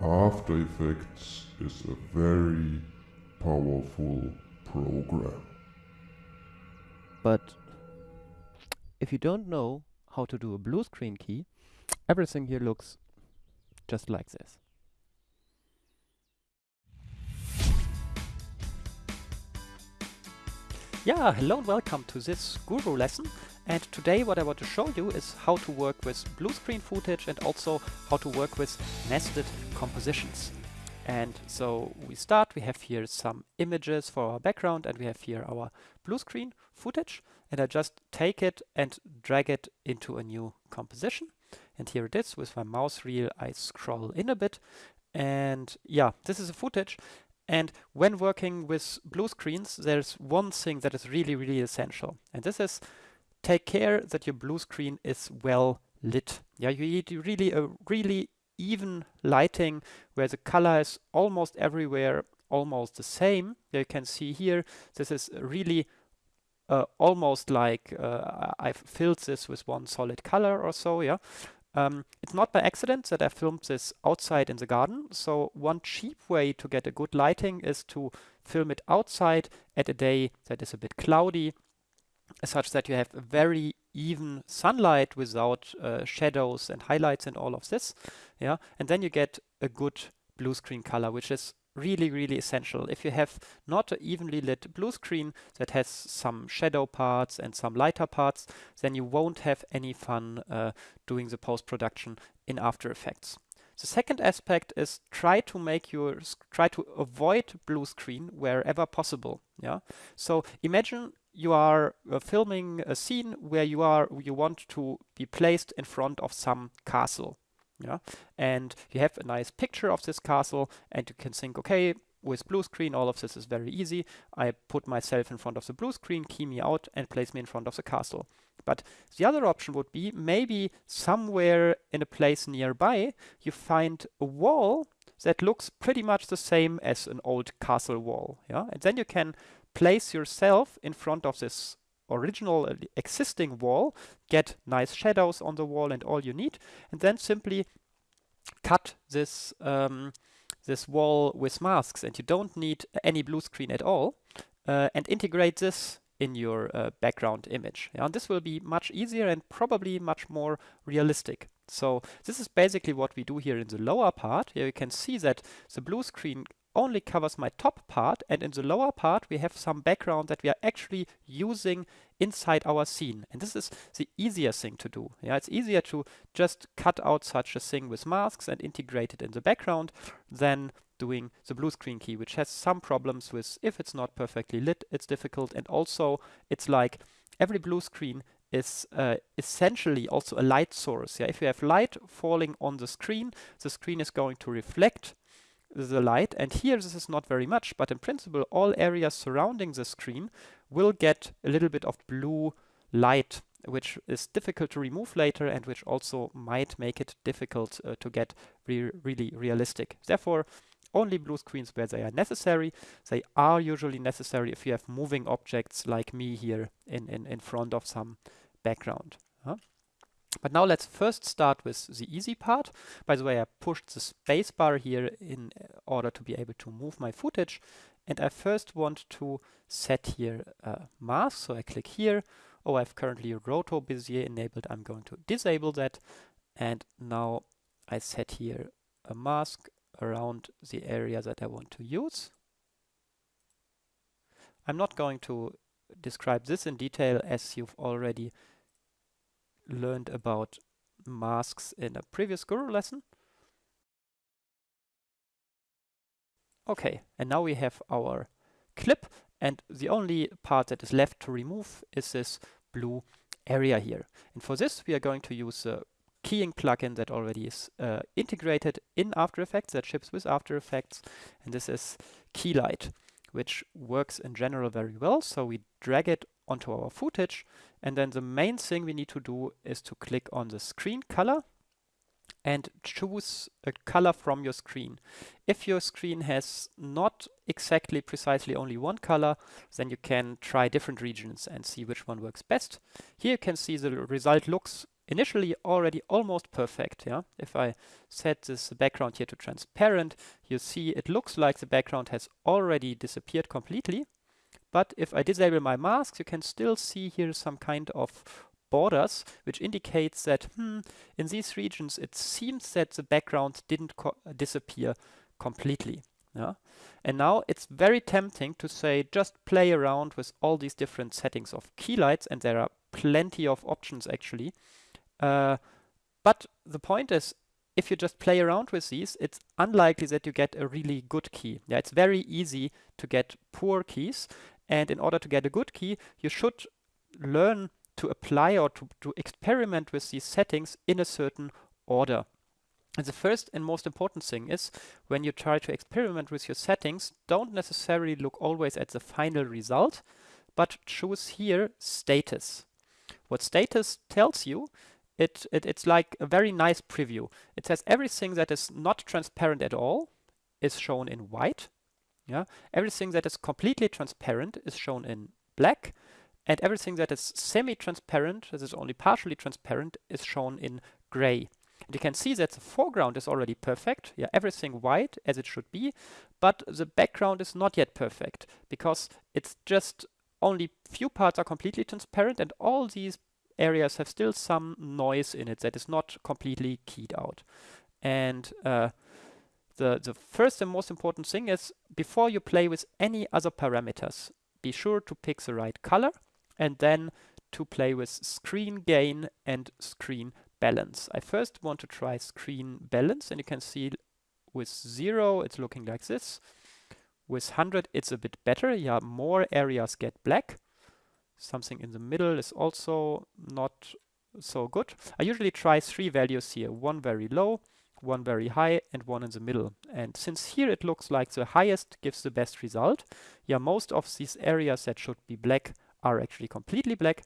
After Effects is a very powerful program. But if you don't know how to do a blue screen key, everything here looks just like this. Yeah, hello and welcome to this Guru lesson. And today what I want to show you is how to work with blue screen footage and also how to work with nested compositions. And so we start, we have here some images for our background and we have here our blue screen footage. And I just take it and drag it into a new composition. And here it is with my mouse wheel, I scroll in a bit. And yeah, this is a footage. And when working with blue screens, there's one thing that is really, really essential. And this is take care that your blue screen is well lit. Yeah, you need really a really even lighting where the color is almost everywhere almost the same. You can see here, this is really uh, almost like uh, I've filled this with one solid color or so, yeah. Um, it's not by accident that I filmed this outside in the garden. So one cheap way to get a good lighting is to film it outside at a day that is a bit cloudy, such that you have a very even sunlight without uh, shadows and highlights and all of this. Yeah, and then you get a good blue screen color, which is really, really essential. If you have not an evenly lit blue screen that has some shadow parts and some lighter parts, then you won't have any fun uh, doing the post-production in After Effects. The second aspect is try to make your try to avoid blue screen wherever possible. Yeah. So imagine you are uh, filming a scene where you are you want to be placed in front of some castle yeah? And you have a nice picture of this castle and you can think okay with blue screen all of this is very easy. I put myself in front of the blue screen key me out and place me in front of the castle. But the other option would be maybe somewhere in a place nearby you find a wall that looks pretty much the same as an old castle wall yeah? And then you can place yourself in front of this original uh, existing wall, get nice shadows on the wall and all you need, and then simply cut this um, this wall with masks and you don't need any blue screen at all uh, and integrate this in your uh, background image. Yeah, and this will be much easier and probably much more realistic. So this is basically what we do here in the lower part. Here you can see that the blue screen only covers my top part and in the lower part we have some background that we are actually using inside our scene. And this is the easier thing to do. Yeah, it's easier to just cut out such a thing with masks and integrate it in the background than doing the blue screen key, which has some problems with if it's not perfectly lit, it's difficult. And also it's like every blue screen is uh, essentially also a light source. Yeah, if you have light falling on the screen, the screen is going to reflect the light. And here this is not very much, but in principle, all areas surrounding the screen will get a little bit of blue light, which is difficult to remove later and which also might make it difficult uh, to get re really realistic. Therefore, only blue screens where they are necessary. They are usually necessary if you have moving objects like me here in, in, in front of some background. Huh? But now let's first start with the easy part. By the way, I pushed the spacebar here in order to be able to move my footage. And I first want to set here a mask. So I click here. Oh, I've currently Roto Bezier enabled. I'm going to disable that. And now I set here a mask around the area that I want to use. I'm not going to describe this in detail as you've already learned about masks in a previous Guru lesson. Okay, and now we have our clip and the only part that is left to remove is this blue area here. And for this we are going to use a keying plugin that already is uh, integrated in After Effects, that ships with After Effects, and this is Keylight, which works in general very well. So we drag it onto our footage. And then the main thing we need to do is to click on the screen color and choose a color from your screen. If your screen has not exactly precisely only one color, then you can try different regions and see which one works best. Here you can see the result looks initially already almost perfect. Yeah, If I set this background here to transparent, you see it looks like the background has already disappeared completely. But if I disable my masks, you can still see here some kind of borders, which indicates that hmm, in these regions it seems that the background didn't co disappear completely. Yeah? And now it's very tempting to say just play around with all these different settings of Keylight's, and there are plenty of options actually. Uh, but the point is, if you just play around with these, it's unlikely that you get a really good key. Yeah, it's very easy to get poor keys. And in order to get a good key, you should learn to apply or to, to experiment with these settings in a certain order. And the first and most important thing is when you try to experiment with your settings, don't necessarily look always at the final result, but choose here status. What status tells you it, it, it's like a very nice preview. It says everything that is not transparent at all is shown in white. Yeah, everything that is completely transparent is shown in black, and everything that is semi-transparent, that is only partially transparent, is shown in gray. And you can see that the foreground is already perfect. Yeah, everything white as it should be, but the background is not yet perfect because it's just only few parts are completely transparent and all these areas have still some noise in it that is not completely keyed out. And uh, the, the first and most important thing is before you play with any other parameters, be sure to pick the right color and then to play with screen gain and screen balance. I first want to try screen balance and you can see with zero it's looking like this. With 100 it's a bit better, yeah, more areas get black something in the middle is also not so good. I usually try three values here, one very low, one very high, and one in the middle. And since here it looks like the highest gives the best result, yeah, most of these areas that should be black are actually completely black.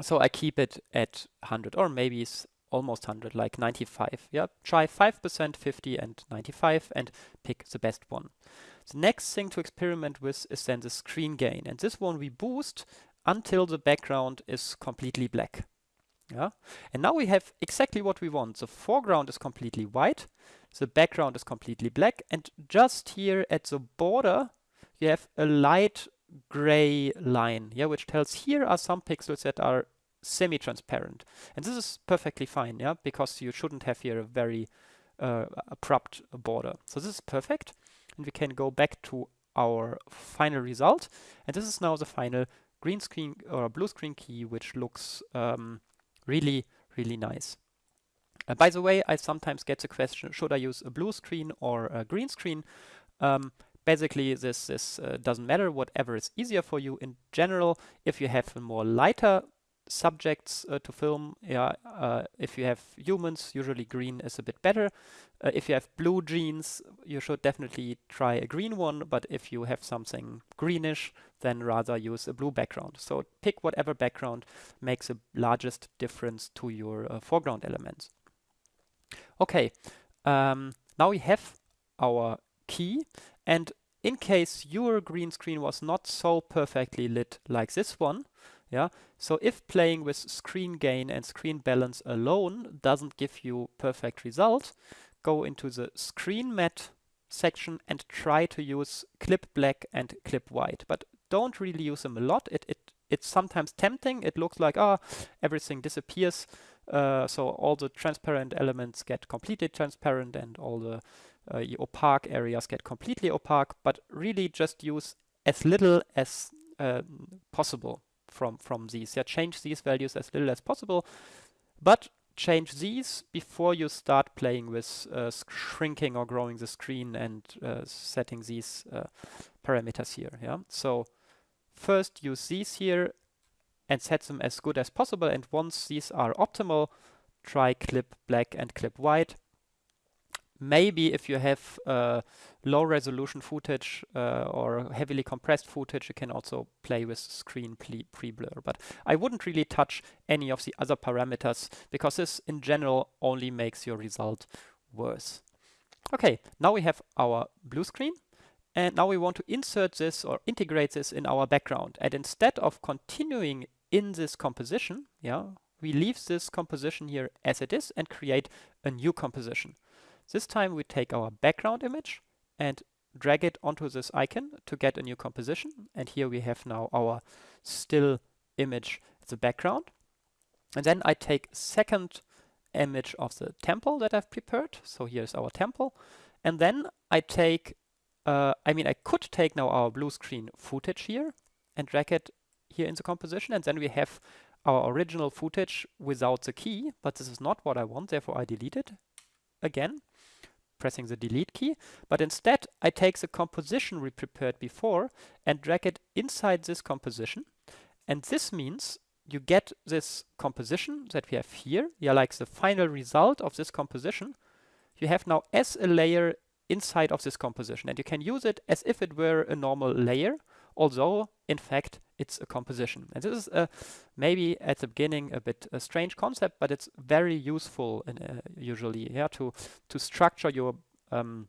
So I keep it at 100 or maybe it's almost 100, like 95. Yeah, try 5%, 50 and 95 and pick the best one. The next thing to experiment with is then the screen gain. And this one we boost until the background is completely black. Yeah. And now we have exactly what we want. The foreground is completely white, the background is completely black, and just here at the border, you have a light gray line, yeah, which tells here are some pixels that are semi-transparent. And this is perfectly fine, yeah, because you shouldn't have here a very uh, abrupt border. So this is perfect and we can go back to our final result. And this is now the final green screen or blue screen key, which looks um, really, really nice. Uh, by the way, I sometimes get the question, should I use a blue screen or a green screen? Um, basically, this, this uh, doesn't matter, whatever is easier for you. In general, if you have a more lighter subjects uh, to film. Yeah, uh, if you have humans, usually green is a bit better. Uh, if you have blue jeans, you should definitely try a green one. But if you have something greenish, then rather use a blue background. So pick whatever background makes the largest difference to your uh, foreground elements. Okay, um, now we have our key and in case your green screen was not so perfectly lit like this one, yeah. So if playing with screen gain and screen balance alone doesn't give you perfect result, go into the screen matte section and try to use clip black and clip white. But don't really use them a lot. It, it It's sometimes tempting. It looks like, ah, oh, everything disappears. Uh, so all the transparent elements get completely transparent and all the uh, opaque areas get completely opaque. But really just use as little as uh, possible from, from these. Yeah, change these values as little as possible, but change these before you start playing with uh, shrinking or growing the screen and uh, setting these uh, parameters here. Yeah, so first use these here and set them as good as possible. And once these are optimal, try clip black and clip white maybe if you have uh, low resolution footage uh, or heavily compressed footage, you can also play with screen pre-blur. But I wouldn't really touch any of the other parameters because this in general only makes your result worse. Okay, now we have our blue screen. And now we want to insert this or integrate this in our background. And instead of continuing in this composition, yeah, we leave this composition here as it is and create a new composition. This time we take our background image and drag it onto this icon to get a new composition. And here we have now our still image as a background. And then I take second image of the temple that I've prepared. So here's our temple. And then I take, uh, I mean, I could take now our blue screen footage here and drag it here in the composition. And then we have our original footage without the key, but this is not what I want. Therefore, I delete it again, pressing the delete key. But instead, I take the composition we prepared before and drag it inside this composition. And this means you get this composition that we have here, yeah, like the final result of this composition, you have now as a layer inside of this composition. And you can use it as if it were a normal layer, although in fact it's a composition. And this is uh, maybe at the beginning a bit a strange concept, but it's very useful in, uh, usually yeah, to, to structure your um,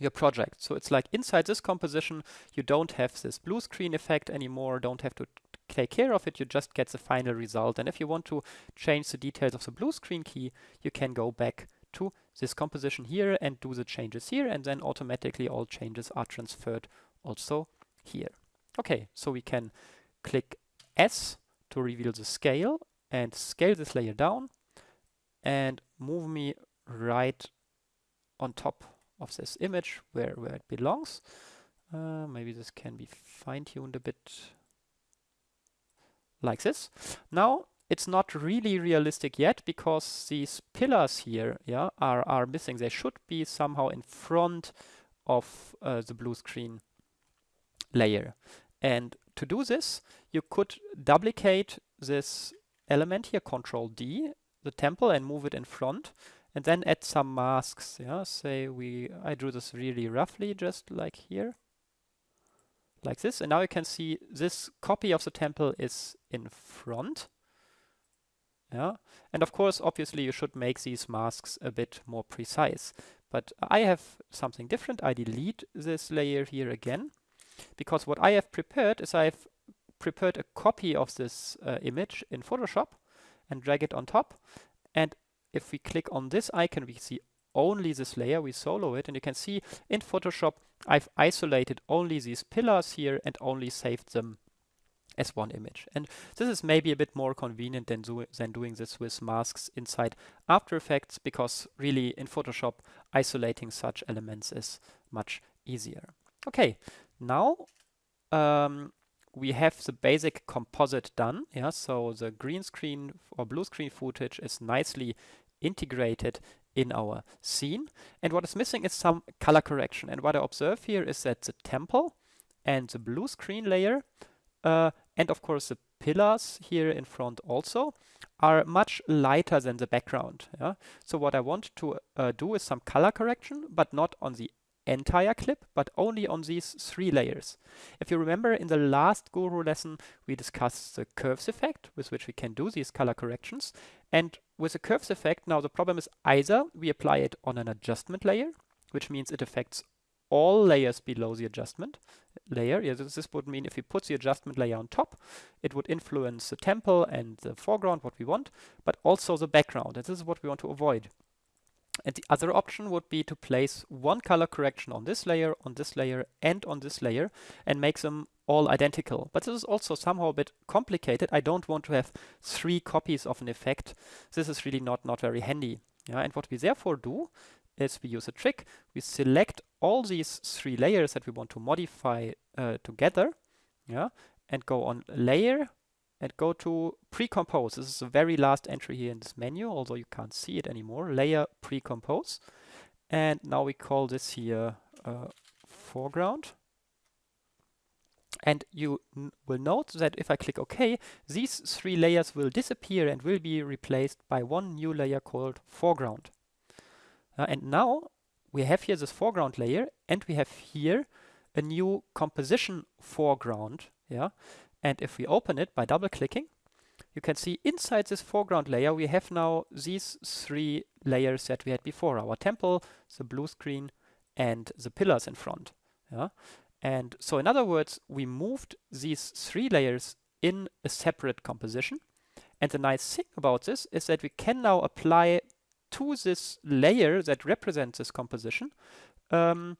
your project. So it's like inside this composition, you don't have this blue screen effect anymore, don't have to take care of it, you just get the final result. And if you want to change the details of the blue screen key, you can go back to this composition here and do the changes here, and then automatically all changes are transferred also here. Okay, so we can click S to reveal the scale and scale this layer down and move me right on top of this image where, where it belongs. Uh, maybe this can be fine-tuned a bit like this. Now it's not really realistic yet because these pillars here yeah, are, are missing. They should be somehow in front of uh, the blue screen layer. And to do this, you could duplicate this element here, Control D, the temple, and move it in front, and then add some masks. Yeah, say we I drew this really roughly, just like here, like this. And now you can see this copy of the temple is in front. Yeah, and of course, obviously, you should make these masks a bit more precise. But I have something different. I delete this layer here again because what I have prepared is I've prepared a copy of this uh, image in Photoshop and drag it on top. And if we click on this icon, we see only this layer, we solo it, and you can see in Photoshop, I've isolated only these pillars here and only saved them as one image. And this is maybe a bit more convenient than, do than doing this with masks inside After Effects, because really in Photoshop, isolating such elements is much easier. Okay, now um, we have the basic composite done. Yeah, so the green screen or blue screen footage is nicely integrated in our scene. And what is missing is some color correction. And what I observe here is that the temple and the blue screen layer, uh, and of course the pillars here in front also, are much lighter than the background. Yeah? So what I want to uh, do is some color correction, but not on the entire clip, but only on these three layers. If you remember in the last Guru lesson, we discussed the curves effect with which we can do these color corrections. And with the curves effect, now the problem is either we apply it on an adjustment layer, which means it affects all layers below the adjustment layer. Yeah, this, this would mean if we put the adjustment layer on top, it would influence the temple and the foreground, what we want, but also the background. And this is what we want to avoid. And the other option would be to place one color correction on this layer, on this layer, and on this layer, and make them all identical. But this is also somehow a bit complicated. I don't want to have three copies of an effect. This is really not, not very handy. Yeah, and what we therefore do is we use a trick. We select all these three layers that we want to modify uh, together, yeah, and go on layer, and go to pre-compose. This is the very last entry here in this menu, although you can't see it anymore. Layer pre-compose. And now we call this here uh, foreground. And you will note that if I click OK, these three layers will disappear and will be replaced by one new layer called foreground. Uh, and now we have here this foreground layer and we have here a new composition foreground. Yeah, and if we open it by double clicking, you can see inside this foreground layer, we have now these three layers that we had before, our temple, the blue screen, and the pillars in front. Yeah? And so in other words, we moved these three layers in a separate composition. And the nice thing about this is that we can now apply to this layer that represents this composition um,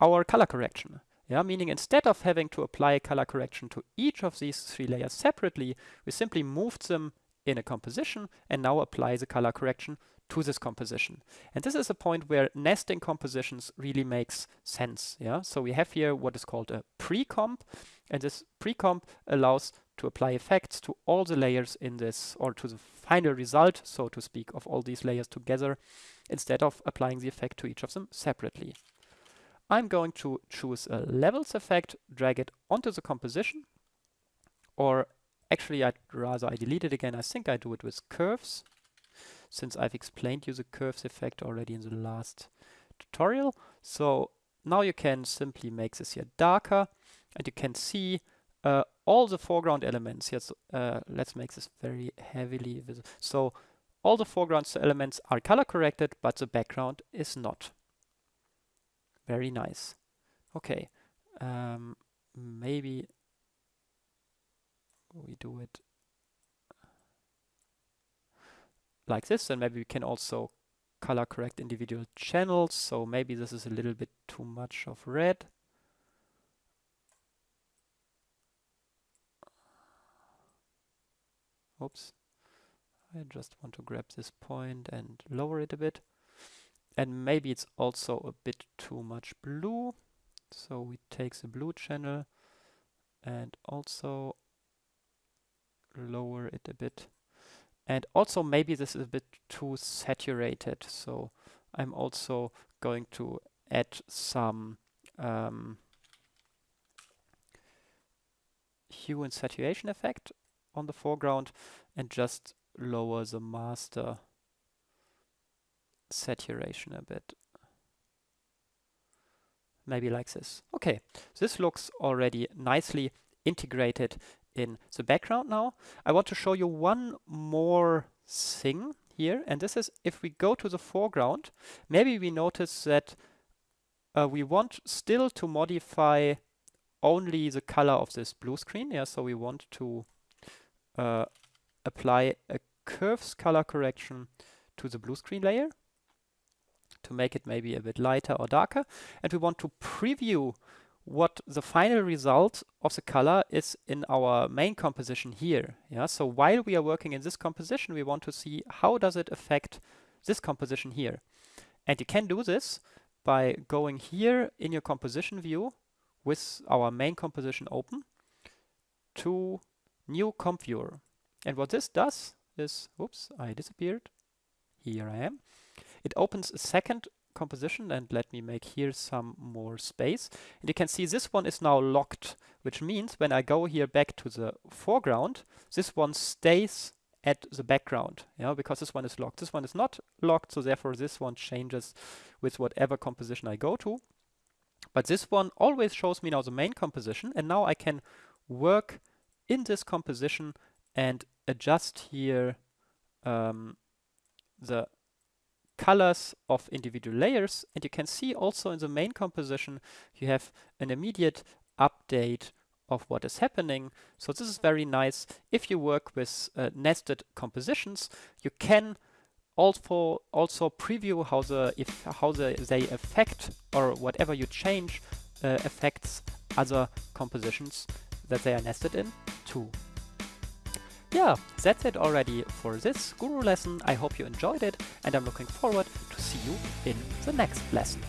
our color correction. Yeah, meaning instead of having to apply a color correction to each of these three layers separately, we simply moved them in a composition and now apply the color correction to this composition. And this is a point where nesting compositions really makes sense. Yeah, so we have here what is called a pre-comp, and this pre-comp allows to apply effects to all the layers in this, or to the final result, so to speak, of all these layers together, instead of applying the effect to each of them separately. I'm going to choose a levels effect, drag it onto the composition, or actually I'd rather I delete it again. I think I do it with curves, since I've explained you the curves effect already in the last tutorial. So now you can simply make this here darker, and you can see uh, all the foreground elements. Yes, uh, let's make this very heavily visible. So all the foreground elements are color corrected, but the background is not. Very nice. Okay, um, maybe we do it like this, and maybe we can also color correct individual channels. So maybe this is a little bit too much of red. Oops. I just want to grab this point and lower it a bit. And maybe it's also a bit too much blue. So we take the blue channel and also lower it a bit. And also maybe this is a bit too saturated. So I'm also going to add some um, hue and saturation effect on the foreground and just lower the master saturation a bit. Maybe like this. Okay, this looks already nicely integrated in the background now. I want to show you one more thing here, and this is if we go to the foreground, maybe we notice that uh, we want still to modify only the color of this blue screen. Yeah, so we want to uh, apply a curves color correction to the blue screen layer to make it maybe a bit lighter or darker. And we want to preview what the final result of the color is in our main composition here. Yeah, so while we are working in this composition, we want to see how does it affect this composition here. And you can do this by going here in your composition view with our main composition open to new comp viewer. And what this does is, oops, I disappeared. Here I am. It opens a second composition and let me make here some more space. And you can see this one is now locked, which means when I go here back to the foreground, this one stays at the background, yeah, because this one is locked. This one is not locked, so therefore this one changes with whatever composition I go to. But this one always shows me now the main composition, and now I can work in this composition and adjust here um, the colors of individual layers. And you can see also in the main composition, you have an immediate update of what is happening. So this is very nice. If you work with uh, nested compositions, you can also also preview how the if how the, they affect or whatever you change uh, affects other compositions that they are nested in too. Yeah, that's it already for this Guru lesson. I hope you enjoyed it and I'm looking forward to see you in the next lesson.